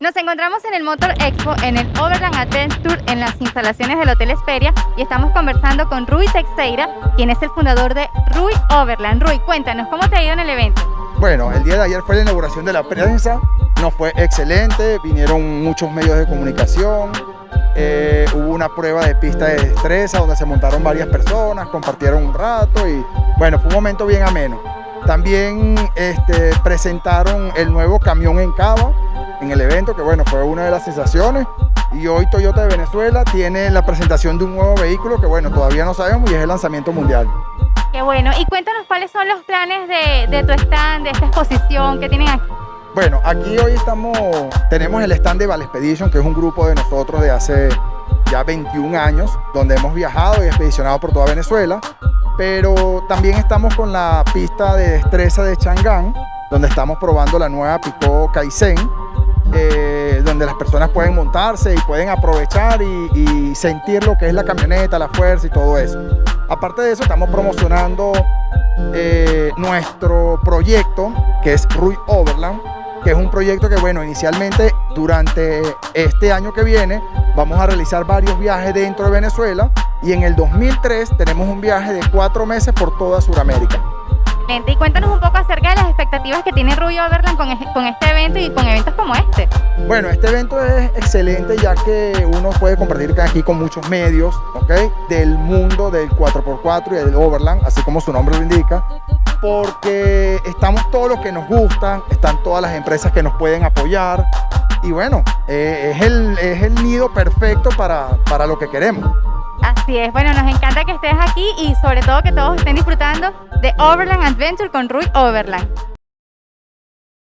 Nos encontramos en el Motor Expo en el Overland Adventure en las instalaciones del Hotel Esperia y estamos conversando con Rui Teixeira, quien es el fundador de Rui Overland. Rui, cuéntanos, ¿cómo te ha ido en el evento? Bueno, el día de ayer fue la inauguración de la prensa, nos fue excelente, vinieron muchos medios de comunicación, eh, hubo una prueba de pista de destreza donde se montaron varias personas, compartieron un rato y bueno, fue un momento bien ameno. También este, presentaron el nuevo camión en Cava, en el evento, que bueno, fue una de las sensaciones. Y hoy Toyota de Venezuela tiene la presentación de un nuevo vehículo que bueno, todavía no sabemos y es el lanzamiento mundial. Qué bueno. Y cuéntanos cuáles son los planes de, de tu stand, de esta exposición que tienen aquí. Bueno, aquí hoy estamos, tenemos el stand de Valespedition, que es un grupo de nosotros de hace ya 21 años, donde hemos viajado y expedicionado por toda Venezuela, pero también estamos con la pista de destreza de Chang'an, donde estamos probando la nueva Pico Kaizen, eh, donde las personas pueden montarse y pueden aprovechar y, sentir lo que es la camioneta, la fuerza y todo eso. Aparte de eso, estamos promocionando eh, nuestro proyecto, que es Rui Overland, que es un proyecto que, bueno, inicialmente durante este año que viene vamos a realizar varios viajes dentro de Venezuela y en el 2003 tenemos un viaje de cuatro meses por toda Sudamérica. Y cuéntanos un poco expectativas que tiene Rubio Overland con, con este evento y con eventos como este. Bueno, este evento es excelente ya que uno puede compartir aquí con muchos medios, ¿ok? Del mundo del 4x4 y del Overland, así como su nombre lo indica, porque estamos todos los que nos gustan, están todas las empresas que nos pueden apoyar y bueno, eh, es, el, es el nido perfecto para, para lo que queremos. Así es, bueno, nos encanta que estés aquí y sobre todo que todos estén disfrutando de Overland Adventure con Rui Overland.